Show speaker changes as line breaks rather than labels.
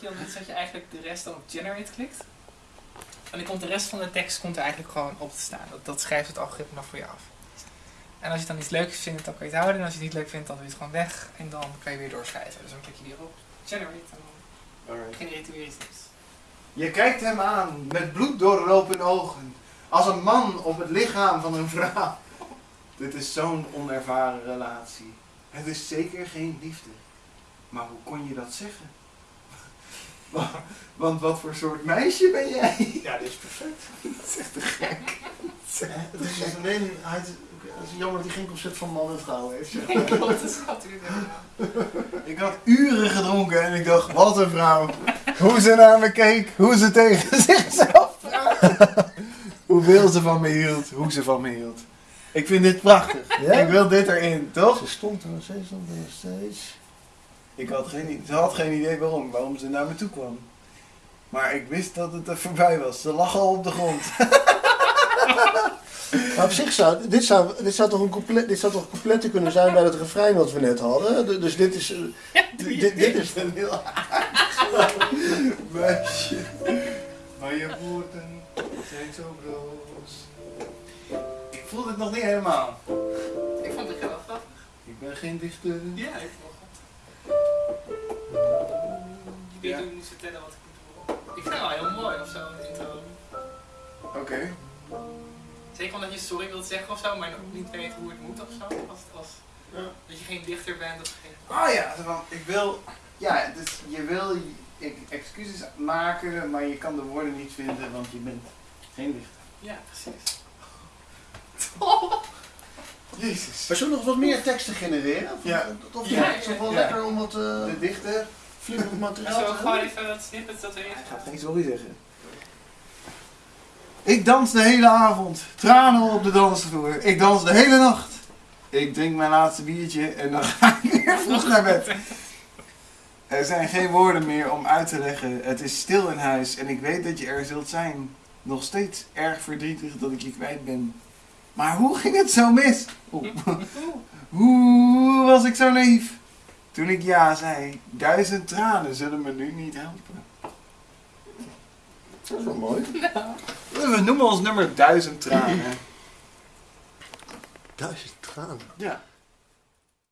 wat je dan doet, is dat je eigenlijk de rest dan op generate klikt. En dan komt de rest van de tekst komt er eigenlijk gewoon op te staan. Dat, dat schrijft het algoritme dan voor je af. En als je dan iets leuks vindt, dan kan je het houden. En als je het niet leuk vindt, dan doe je het gewoon weg. En dan kan je weer doorschrijven. Dus dan klik je weer op generate en dan genereert weer iets.
Je kijkt hem aan met bloed doorlopen ogen. Als een man op het lichaam van een vrouw. Dit is zo'n onervaren relatie. Het is zeker geen liefde. Maar hoe kon je dat zeggen? Wa- Want wat voor soort meisje ben jij?
Ja, dit is perfect.
Dat is echt te gek.
Het is dus alleen, hij, het is jammer dat hij geen concept van man en vrouw heeft. zeg.
Klopt, dat schat u
Ik had uren gedronken en ik dacht, wat een vrouw. Hoe ze naar me keek, hoe ze tegen zichzelf praatte. Hoeveel ze van me hield, hoe ze van me hield. Ik vind dit prachtig.
Ja?
Ik wil dit erin, toch?
Ze stond er nog steeds, stond er nog steeds.
Ik had geen, ze had geen idee waarom, waarom ze naar me toe kwam. Maar ik wist dat het er voorbij was. Ze lag al op de grond.
Maar op zich zou, dit zou, dit zou toch een compleet, dit zou toch complete kunnen zijn bij het refrein wat we net hadden. Du- Dus dit is, eh, dit, dit, dit is,
een heel meisje. Maar je woorden zijn zo broos. Ik voel het nog niet helemaal.
Ik vond het wel grappig.
Ik ben geen dichter.
Ja, ik vond
Ja.
moet vertellen wat ik moet doen. Ik vind het wel heel mooi of zo, een intro.
Oké.
Zeker omdat je sorry wilt zeggen of zo, maar nog niet weet hoe het moet of zo. Als, als,
Ja.
Dat je geen dichter bent of geen...
Oh ja, van, ik wil. Ja, dus je wil ik, excuses maken, maar je kan de woorden niet vinden, want je bent geen dichter.
Ja, precies.
Jezus.
maar zullen we nog wat meer teksten genereren? Of,
Ja.
Of
Ja,
ja, het is toch wel
ja.
lekker om wat uh,
De dichter.
Flippend
En
materiaal
zo gewoon even wat snippets dat erin
gaat
gaat.
geen sorry zeggen. Ik dans de hele avond. Tranen op de dansvloer. Ik dans de hele nacht. Ik drink mijn laatste biertje en dan ga ik weer vroeg naar bed. Er zijn geen woorden meer om uit te leggen. Het is stil in huis en ik weet dat je er zult zijn. Nog steeds erg verdrietig dat ik je kwijt ben. Maar hoe ging het zo mis? Hoe was ik zo naïef? Toen ik ja zei, duizend tranen zullen me nu niet helpen.
Dat is wel mooi.
We noemen ons nummer duizend tranen.
Duizend tranen.
Ja.